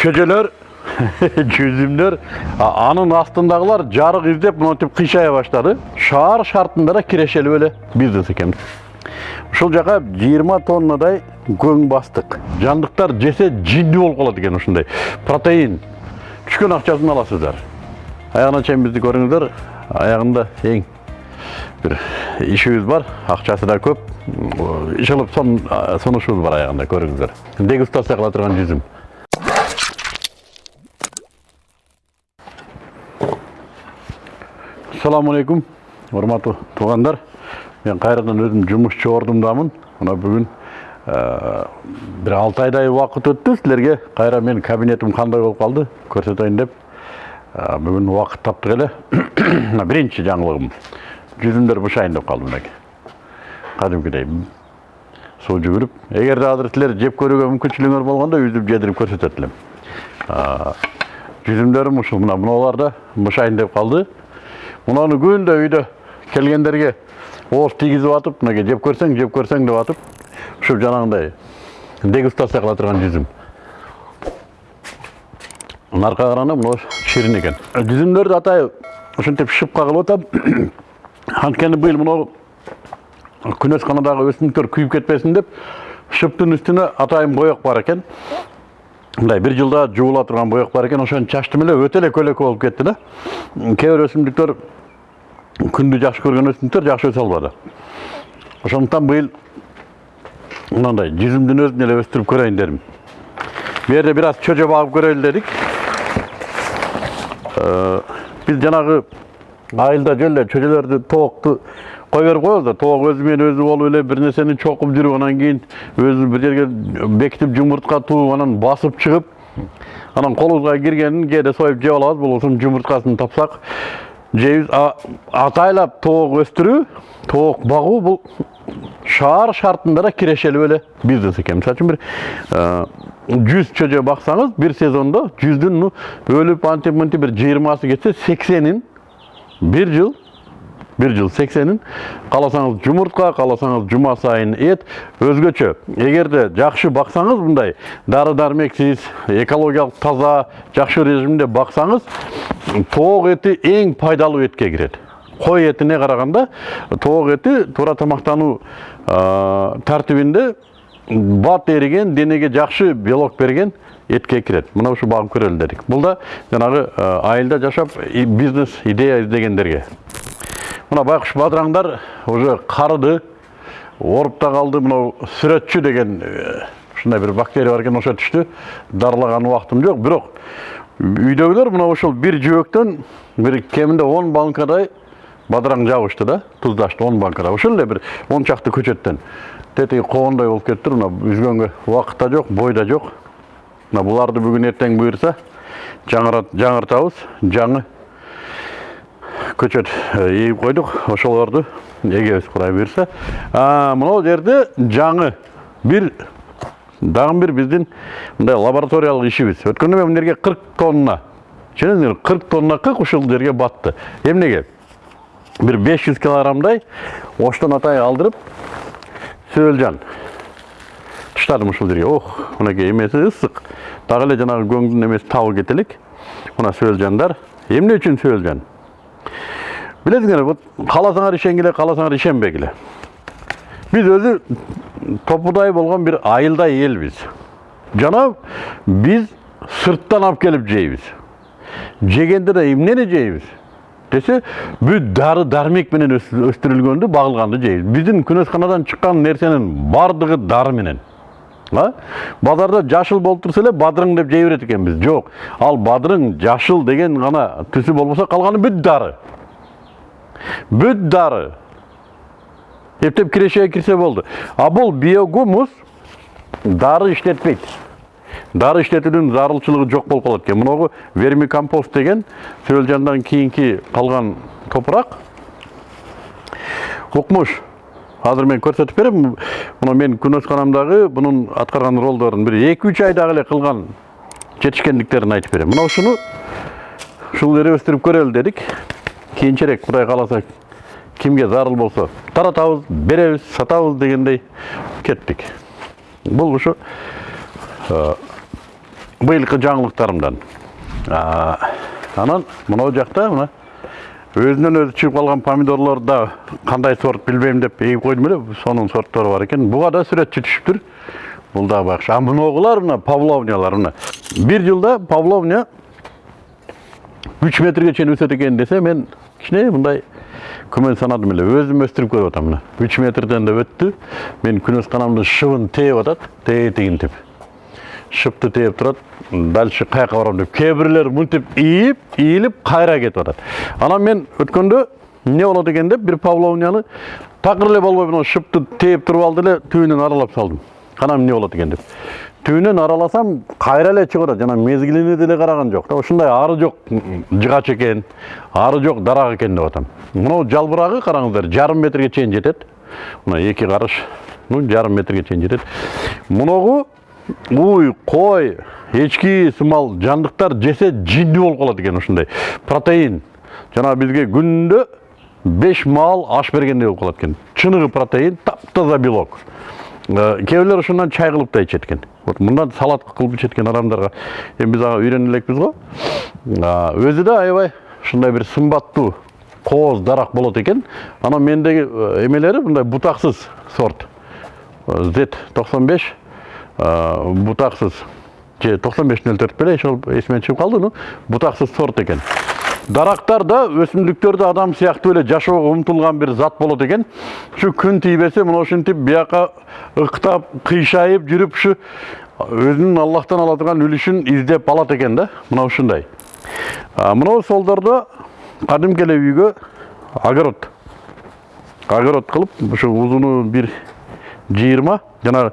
чөжелер жүзімдер анын астындагылар жарык издеп монтип кыйшая баштады шаар шартында да кирешелүү эле бизнес экенбиз ушул жака 20 тоннадай көң бастык жандыктар жесе жиндүү болуп калат экен ушундай протеин түшкөн акчасын аласыздар аягына чейин бизди көрүңүздөр аягында эң бир ишибиз бар акчасы да көп иш кылып сунушубуз бар аягында көрүңүздөр дегустация кыла турган жүзүм алейкум урматтуу туугандар мен кайрадан өзүм жумушчу ордумдамын мына бүгүн бир алты айдай убакыт өттү силерге кайра менин кабинетим кандай болуп калды көрсөтөйүн деп бүгүн убакыт таптык эле мына биринчи жаңылыгым жүзүмдөр бышайын деп калды мынакей кадимкидей суу жүгүрүп эгерде азыр силер жеп көрүүгө мүмкүнчүлүгүңөр болгондо үзүп жедирип көрсөтөт элем жүзүмдөрүм ушул мына мыналар да бышайын деп калды мынаны күндө үйдө келгендерге ооз тийгизип атып мынакей жеп көрсөң жеп көрсөң деп атып ушул жанагындай дегустация кыла турган жүзүм наркы караганда мына ширин экен жүзүмдөрдү атай ушинтип шыпка кылып атам анткени быйыл мынау күнөсканадагы өсүмдүктөр күйүп кетпесин деп шыптын үстүнө атайын боек бар экен мындай бир жылда жуула турган боек бар экен ошону чачтым эле өтө эле көлөкө болуп кетти да кээ бир өсүмдүктөр күндү жакшы көргөн өсүмдүктөр жакшы өсө албады ошондуктан быйыл мынандай жүзүмдүн өзүн эле өстүрүп көрөйүн дедим бул жерде бир аз чөжө багып көрөлү дедик биз жанагы айылда жөн эле чөжөлөрдү тоокту коебуз да тоок өзү менен өзү болуп эле бир нерсени чокуп жүрүп анан кийин өзү бир жерге бекитип жумуртка тууп анан басып чыгып анан колубузга киргенин кээде союп жеп алабыз болбосо жумурткасын тапсак жейбиз атайлап тоок өстүрүү тоок багуу бул шаар шартында да кирешелүү эле бизнес экен мисалы үчүн бир жүз чөжө баксаңыз бир сезондо жүздүн ну өлүп антип мынтип бир жыйырмасы кетсе сексенин бир жыл бир жыл сексенин кааласаңыз жумуртка кааласаңыз жума сайын эт өзгөчө эгерде жакшы баксаңыз мындай дары дармексиз экологиялык таза жакшы режимде баксаңыз тоок эти эң пайдалуу этке кирет кой этине караганда тоок эти туура тамактануу тартибинде бат эриген денеге жакшы белок берген этке кирет мына ушу багып көрөлү дедик бул да жанагы айылда жашап бизнес идея издегендерге мына байкуш бадыраңдар уже карыды ооруп да калды мынау сүрөтчү деген ушундай бир бактерия бар экен ошо түштү дарылаган убактым жок бирок үйдөгүлөр мына ушул бир жөөктөн бир кеминде он банкадай бадыраң жабышты да туздашты он банкада ушул эле бир он чакты көчөттөн тетиги когондой болуп кетиптир мына үзгөнгө убакыт да жок бой да жок мына буларды бүгүн эртең буюрса жаңыртабыз жаңы көчөт эгип койдук ошолорду эгебиз кудай буюрса мынау жерде жаңы бир дагы бир биздин мындай лабораториялык ишибиз. Өткөндө мен мына жерге кырк тонна түшүнөсүңөрбү кырк тонна кык ушул жерге батты. Эмнеге? Бир беш жүз килограммдай оштон атай алдырып сөөлжан таштадым ушул жерге. Ох мынакей эмеси ысык. Дагы эле жанагы көңдүн эмеси табы кете элек мына сөөлжандар эмне үчүн сөөлжан билесиңер вот кааласаңар ишенгиле кааласаңар ишенбегиле биз өзү топудай болгон бир айылдай элбиз жана биз сырттан алып келип жейбиз жегенде да эмнени жейбиз десе бүт дары дармек менен өстүрүлгөндү багылганды жейбиз биздин күнөсканадан чыккан нерсенин баардыгы дары менен базарда жашыл болуп турса эле бадырың деп жей берет экенбиз жок ал бадырың жашыл деген гана түсү болбосо калганы бүт дары бүт дары эптеп кирешеге кирсе болду а бул биогумус дары иштетпейт дары иштетүүнүн зарылчылыгы жок болуп калат экен мынагу вермикомпост деген сөөлжандан кийинки калган топурак укмуш азыр мен көрсөтүп берем мына менин күнөсканамдагы бунун аткарган ролдорун бир эки үч айдагы эле кылган жетишкендиктерин айтып берем мына ушуну ушул жерде өстүрүп көрөлү дедик кийинчерээк кудай кааласа кимге зарыл болсо таратабыз беребиз сатабыз дегендей кеттик бул ушу быйылкы жаңылыктарымдан анан мынау жакта мына өзүнөн өзү чыгып калган помидорлорду да кандай сорт билбейм деп эгип койдум эле сонун сорттору бар экен буга да сүрөтчү түшүптүр бул дагы бакшы а мыногулар мына павловниялар мына. Бир жылда павловня үч метрге чейин өсөт экен десе мен кичине мындай күмөн санадым эле өзүм өстүрүп көрүп атам мына. Үч метрден да өттү менин күнөсканамдын шыбын тээп атат тегетигинтип шыпты тээп турат дальше каяка барам деп кээ бирлер мынтип ийип ийилип кайра кетип атат анан мен өткөндө эмне болот экен деп бир павловняны такыр эле болбой мына шыпты тээп туруп алды эле түбүнөн аралап салдым. Анан эмне болот экен деп. Түбүнөн араласам кайра эле чыгып атат жана мезгилине деле караган жок да ушундай ары жок жыгач экен ары жок дарак экен деп атам. Мынау жалбырагы караңыздар жарым метрге чейин жетет мына эки карыш ну жарым метрге чейин жетет муногу уй қой ешкі сымал жандықтар жесе жинді болып қалады екен ушундай протеин. Жана бизге күндө беш маал аш бергендей болуп калат экен чыныгы протеин таптаза белок. Ә, Кээ бирлер ушундан чай кылып да ичет экен вот мындан салат кылып ичет экен адамдарга эми биз ага үйрөнө элекпиз го ә, өзү да аябай ушундай бир сымбаттуу кооз дарак болот экен анан мендеги эмелери ә, мындай бутаксыз сорт. Z 95 бұтақсыз же тоқсан беш нөл төрт беле ошол эсимен чыгып калды ну бутаксыз сорт экен дарактар да өсүмдүктөр да адам сыяктуу эле жашоого умтулган бир зат болот экен ушу күн тийбесе мына ушинтип бияка ыктап кыйшайып жүрүп ушу өзүнүн аллахтан ала турган үлүшүн издеп алат экен да мына ушундай мынау солдордо кадимки эле үйгө огород огород кылып ушу узуну бир жыйырма жана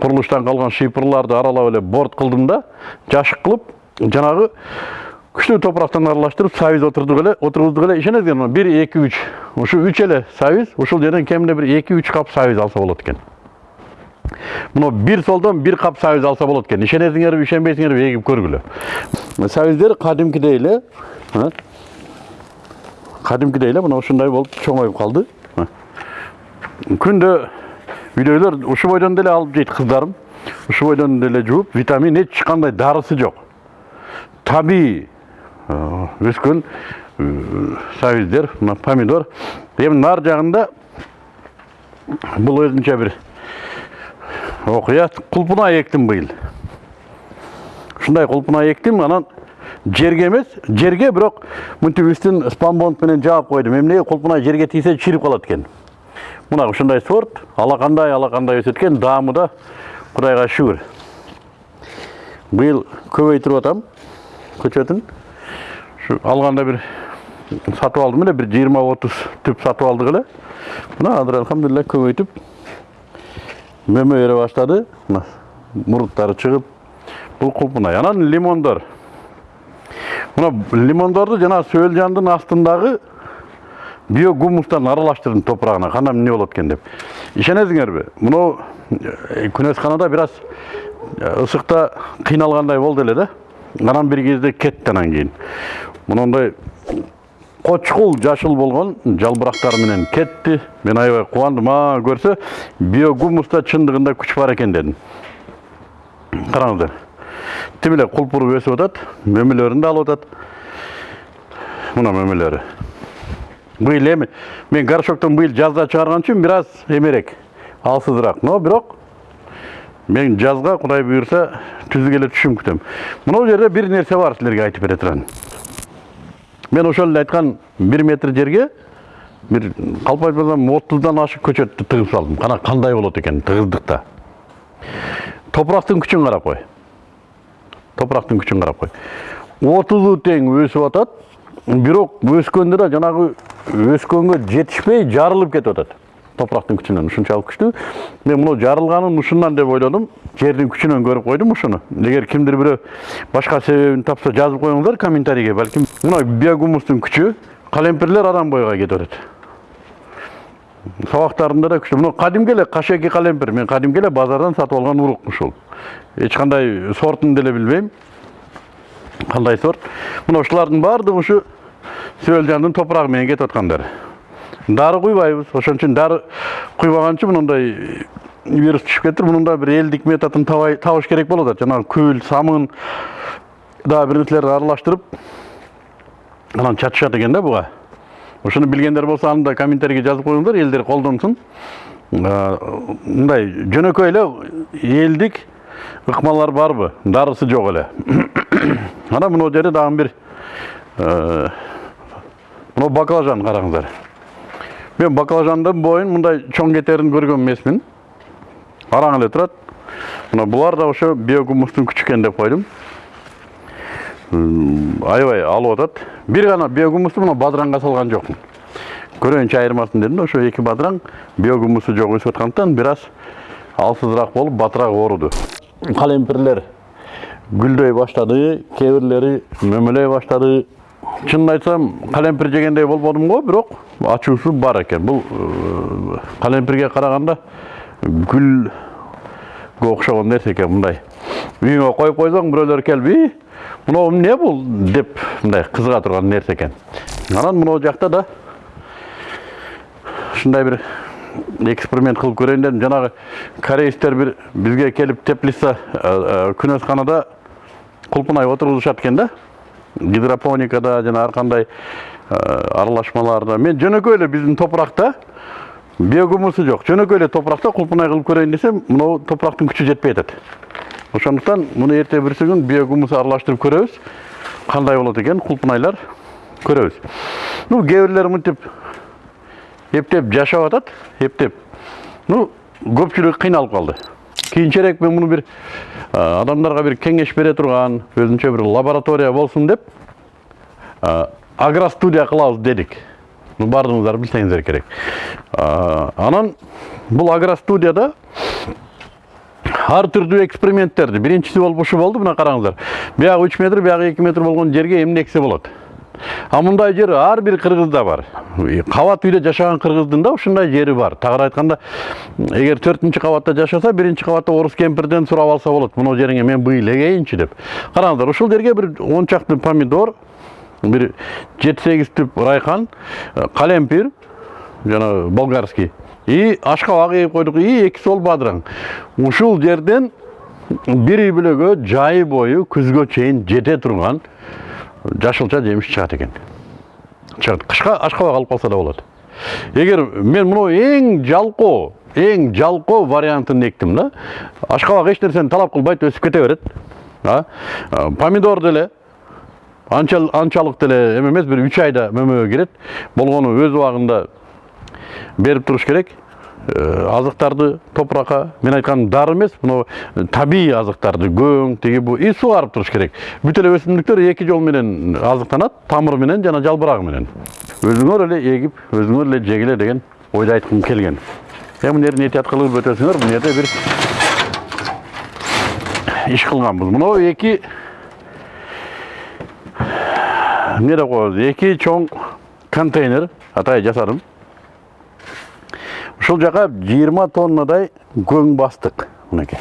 курулуштан калган шыйпырларды аралап эле борт кылдым да жашык кылып жанагы күчтүү топурактан аралаштырып сабиз отурдук эле отургуздук эле ишенесиңерби мына бир эки үч. Ушу үч эле сабиз ушул жерден кеминде бир эки үч кап сабиз алса болот экен. Мына бир солдон бир кап сабиз алса болот экен. Ишенесиңерби ишенбейсиңерби эгип көргүлө. Сабиздер кадимкидей эле кадимкидей эле мына ушундай болуп чоңоюп калды. Күндө үйдөгүлөр ушу бойдон деле алып жейт кыздарым ушу бойдон деле жууп витамин эч кандай дарысы жок табигый э, өскөн сабиздер мына помидор эми нар жагында бул өзүнчө бир окуя кулпуна эктим быйыл ушундай кулпуна эктим анан жерге эмес жерге бирок мынтип үстүн спанбонд менен жаап койдум эмнеге кулпуна жерге тийсе чирип калат экен мына ушундай сорт алакандай өсөт экен даамы да кудайга шүгүр. Быйыл көбөйтүрүп атам көчөтүн. Ушу алганда бир сатып алдым эле бир жыйырма отуз түп сатып алдык эле. Мына азыр алхамдулилля көбөйтүп мөмө бере баштады. Мына муруттары чыгып бул кулпунай анан лимондор мына лимондорду жана сөөлжандын астындагы биогумустан аралаштырдым топурагына кандай эмне болот экен деп. Ишенесиңерби? Мынау э, күнөсканада бир аз э, ысыкта кыйналгандай болду эле да. Анан бир кезде кетти анан кийин мондай кочкул жашыл болгон жалбырактары менен кетти мен аябай кубандым а көрсө биогумуста чындыгында күч бар экен дедим караңыздар тим эле кулпуруп өсүп атат мөмөлөрүн да алып атат. Мына мөмөлөрү. Быйыл эми мен горшоктон быйыл жазда чыгарган үчүн бир аз эмерээк алсызыраак. Но бирок мен жазга кудай буюрса түздүк эле түшүм күтөм. Жерде бир нерсе бар силерге айтып бере мен ошол эле айткан бир метр жерге бир калп айтпасам отуздан ашык көчөттү тыгып салдым. Кана кандай болот экен тыгыздыкта? Топурактын күчүн карап кой. Топурактын күчүн карап кой. Отузу тең өсүп атат. Бирок өскөндө да жанагы өскөнгө жетишпей жарылып кетип атат топурактын күчүнөн ушунчалык күчтүү мен мына жарылганын ушундан деп ойлодум жердин күчүнөн көрүп койдум ушуну эгер кимдир бирөө башка себебин тапса жазып коюңуздар комментарийге. Балким мына биогумустун күчү калемпирлер адам бойга кетип атат сабактарында да күчтүү мына кадимки эле кашеки калемпир. Мен кадимки эле базардан сатып алган урук ушул эч кандай сортун деле билбейм кандай сорт? Мына ушулардын баардыгы ушу сөөлжандын топурагы менен кетип аткандар дары куйбайбыз ошон үчүн дары куйбаган үчүн мындай вирус түшүп мунун да бир элдик методун табыш керек да жанагы күл самын дагы бир нерселерди аралаштырып анан чачышат экен да буга ошону билгендер болсо аны да комментарийге жазып коюңдар элдер колдонсун мындай жөнөкөй эле элдик ыкмалар барбы дарысы жок эле анан мына жерде дагы бир э, мына баклажан караңыздар мен баклажандын боюн мындай чоң кетерин көргөн эмесмин араң эле турат мына булар да ошо биогумустун күчү экен деп койдум аябай алып атат бир гана биогумусту мына бадыранга салган жокмун көрөйүнчү айырмасын дедим да ошо эки бадыраң биогумусу жок өсүп аткандыктан бир аз алсызыраак болуп батыраак ооруду калемпирлер гүлдөй баштады кээ бирлери мөмөлөй баштады чынын айтсам калемпир жегендей болбодум го бирок ачуусу бар экен бул э, калемпирге караганда гүлгө окшогон нерсе экен мындай үйүңө коюп койсоң бирөөлөр келип и мынау эмне бул деп мындай кызыга турган нерсе экен анан мына жакта да ушундай бир эксперимент кылып көрөйүн дедим жанагы кореецтер бир бизге келип теплица күнөсканада кулпунай отургузушат экен да. Гидропоникада жана ар кандай аралашмаларда. Мен жөнөкөй эле биздин топуракта биогумусу жок. Жөнөкөй эле топуракта кулпунай кылып көрөйүн десем мынау топурактын күчү жетпей атат ошондуктан муну эртең бирси күн биогумус аралаштырып көрөбүз. Кандай болот экен кулпунайлар көрөбүз. Ну кээ бирлери мынтип эптеп жашап атат эптеп. Ну көпчүлүгү кыйналып калды. Кийинчерээк мен муну бир адамдарга бир кеңеш бере турган өзүнчө бир лаборатория болсун деп агростудия кылабыз дедик ну баардыгыңыздар билсеңиздер керек анан бул агростудияда ар түрдүү эксперименттерди биринчиси болуп ушу болду мына караңыздар биягы үч метр биягы эки метр болгон жерге эмне эксе болот а мындай жер ар бир кыргызда бар. Кабат үйдө жашаган кыргыздын да ушундай жери бар. Тагыраак айтканда эгер төртүнчү кабатта жашаса биринчи кабатта орус кемпирден сурап алса болот мына жериңе мен быйыл эгейинчи деп. Караңыздар ушул жерге бир он чакты помидор бир жети сегиз түп райхан калемпир жана болгарский и ашкабак эгип койдук и эки сол бадыраң ушул жерден бир үй бүлөгө жай бою күзгө чейин жете турган жашылча жемиш чыгат экен чыгат. Кышка ашкабак алып калса да болот. Эгер мен мына эң жалкоо эң жалкоо вариантын эктим да ашкабак эч нерсени талап кылбайт өсүп кете берет а помидор деле анча анчалык деле эме эмес бир үч айда мөмөгө кирет. Болгону өз убагында берип туруш керек. Э, азыктарды топуракка мен айтканым дары эмес мына табигый азыктарды көң тиги бу и сугарып туруш керек. Бүт эле өсүмдүктөр эки жол менен азыктанат тамыры менен жана жалбырагы менен өзүңөр эле эгип өзүңөр эле жегиле деген ойду айткым келген. Эми мына жерден этият кылып өтөсүңөр бул жерде бир иш кылганбыз. Мынау эки эмне деп коебуз эки чоң контейнер атайын жасадым. Ушул жака жыйырма тоннадай көң мынакей.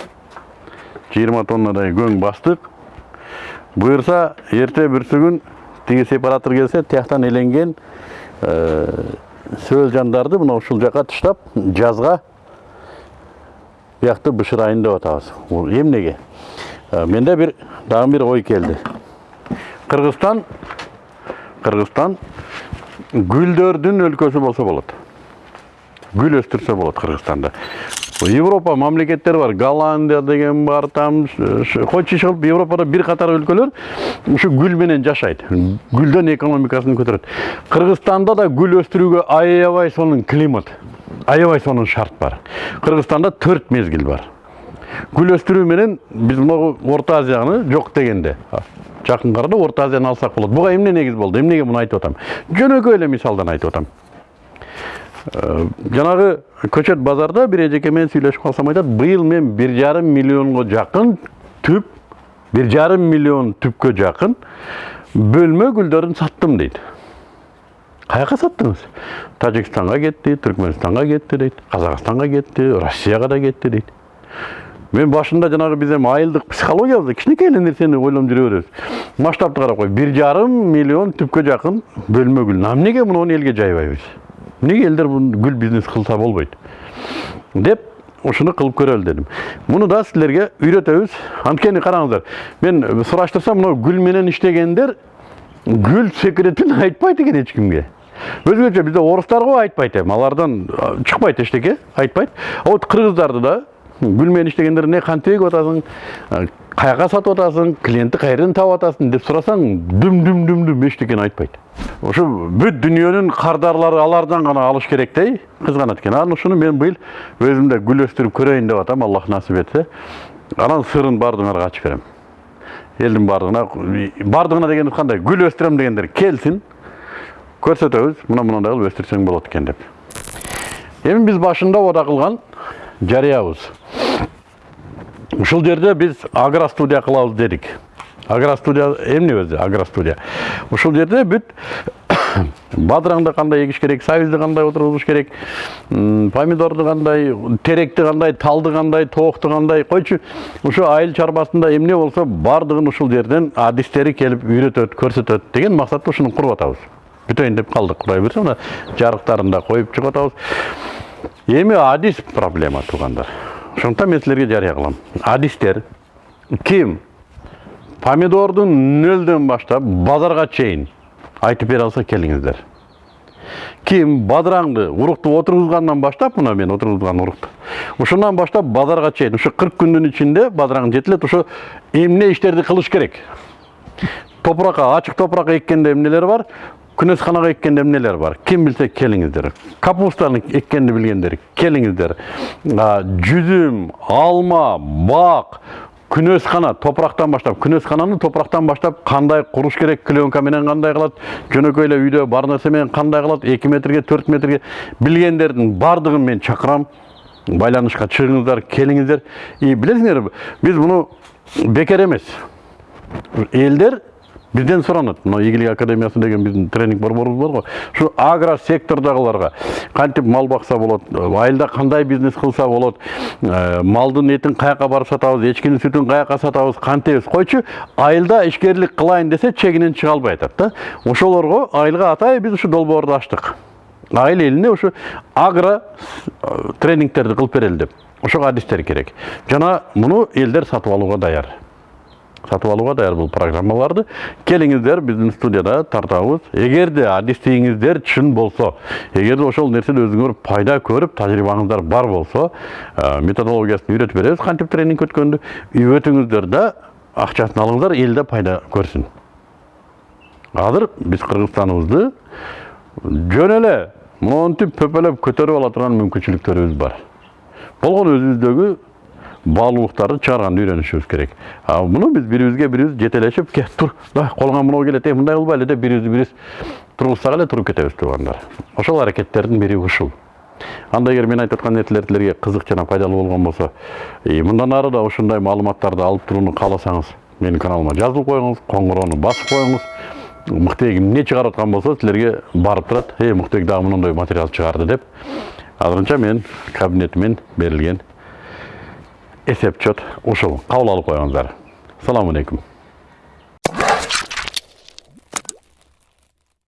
Жыйырма тоннадай көң бастык. Буюрса эрте бүрсүгүн тиги сепаратор келсе тияктан эленген сөөл жандарды мына ушул жака таштап жазга биякты бышырайын деп атабыз. Бул эмнеге менде бир дагы бир ой келди. Кыргызстан кыргызстан гүлдөрдүн өлкөсү болсо болот. Гүл өстүрсө болот кыргызстанда европа мамлекеттери бар голландия деген бар там койчу иш кылып европада бир катар өлкөлөр ушу гүл менен жашайт гүлдөн экономикасын көтөрөт кыргызстанда да гүл өстүрүүгө аябай сонун климат аябай сонун шарт бар. Кыргызстанда төрт мезгил бар. Гүл өстүрүү менен биз могу орто азияны жок дегенде жакын арада орто азияны алсак болот буга эмне негиз болду эмнеге муну айтып атам жөнөкөй эле мисалдан айтып атам жанагы көчөт базарда бир эжеке менен сүйлөшүп калсам айтат быйыл мен бир жарым миллионго жакын түп бир жарым миллион түпкө жакын бөлмө гүлдөрүн саттым дейт. Каяка саттыңыз? Тажикстанга кетти түркмөнстанга кетти дейт казакстанга кетти россияга да кетти дейт. Мен башында жанагы биз эми айылдык психологиябызда кичинекей эле нерсени ойлонуп жүрө беребиз. Масштабты карап кой бир жарым миллион түпкө жакын бөлмө гүл. Эмнеге муну элге жайбайбыз? Эмнеге элдер гүл бизнес кылса болбойт деп ушуну кылып көрөлү дедим муну да силерге үйрөтөбүз анткени караңыздар мен сураштырсам мына гүл менен иштегендер гүл секретин айтпайт экен эч кимге өзгөчө бизде орустар го айтпайт эми алардан чыкпайт эчтеке айтпайт а вот да гүл менен иштегендер эмне кантип эгип а, каяка сатып атасың клиентти кайерден таап атасың деп сурасаң дүм дүм дүм дүм эчтекени айтпайт ошо бүт дүйнөнүн кардарлары алардан гана алыш керек да кызганат экен анан ушуну мен быйыл өзүм да гүл өстүрүп көрөйүн деп атам аллах насип этсе анан сырын баардыгыңарга ачып берем. Элдин баардыгына баардыгына дегенибиз кандай гүл өстүрөм дегендер келсин көрсөтөбүз мына мындай кылып өстүрсөң болот экен деп. Эми биз башында ода кылган жарыябыз ушул жерде биз агростудия кылабыз дедик. Агростудия эмне өзү? Агростудия. Ушул жерде бүт бадыраңды кандай эгиш керек сабизди кандай отургузуш керек помидорду кандай теректи кандай талды кандай тоокту кандай. Койчу ушу айыл чарбасында эмне болсо баардыгын ушул жерден адистери келип үйрөтөт көрсөтөт деген максатта ушуну куруп атабыз бүтөйүн деп калдык. Кудай буюрса мына жарыктарын да коюп чыгып атабыз эми адис проблема туугандар. Ошондуктан мен силерге жарыя кылам адистер ким? Помидордун нөлдөн баштап базарга чейин айтып бере алса келиңиздер ким бадыраңды урукту отургузгандан баштап мына мен отургузган урукту ушундан баштап базарга чейин ушу кырк күндүн ичинде бадыраң жетилет ошо эмне иштерди кылыш керек. Топуракка ачык топуракка эккенде эмнелер бар. Күнөсканага эккенде эмнелер бар ким билсе келиңиздер капустаны эккенди билгендер келиңиздер А, жүзүм алма бак күнөскана топурактан баштап күнөскананы топурактан баштап кандай куруш керек клеенка менен кандай кылат жөнөкөй эле үйдө бар нерсе менен кандай кылат эки метрге төрт метрге билгендердин баардыгын мен чакырам байланышка чыгыңыздар келиңиздер и билесиңерби биз муну бекер эмес элдер бизден суранат мына ийгилик академиясы деген биздин тренинг борборубуз бар го ушу агро сектордагыларга кантип мал бакса болот айылда кандай бизнес кылса болот э, малдын этин каяка барып сатабыз эчкинин сүтүн каяка сатабыз кантебиз койчу айылда ишкерлик кылайын десе чегинен чыга албай атат да. Ошолорго айылга атайын биз ушу долбоорду ачтык айыл элине ушу агро э, тренингтерди кылып берели деп. Ошого адистер керек. Жана муну элдер сатып алууга даяр. Сатып алууга даяр бул программаларды. Келиңиздер биздин студияда тартабыз эгерде адистигиңиздер чын болсо эгерде ошол нерседе өзүңөр пайда көрүп тажрыйбаңыздар бар болсо э, методологиясын үйрөтүп беребиз кантип тренинг өткөндү өтүңүздөр да акчасын алыңыздар да пайда көрсүн азыр биз кыргызстаныбызды жөн эле монтип пөпөлөп көтөрүп ала турган мүмкүнчүлүктөрүбүз бар. Болгону өзүбүздөгү баалуулуктарды чыгарганды үйрөнүшүбүз керек. А муну биз бири бирибизге бирибиз жетелешип ке тур давай колуңан мынау келет эй мындай кылбайлы деп бирибизди бирибиз тургузсак эле туруп кетебиз туугандар ошол аракеттердин бири ушул. Анда эгер мен айтып аткан нерселер силерге кызык жана пайдалуу болгон болсо мындан ары да ушундай маалыматтарды алып турууну кааласаңыз менин каналыма жазылып коюңуз коңгуроону басып коюңуз мыктыбек эмне чыгарып аткан болсо силерге барып турат эй мыктыбек дагы мондай материал чыгарды деп. Азырынча мен кабинетимен берилген эсеп чот ушул кабыл алып коюңуздар саламу алейкум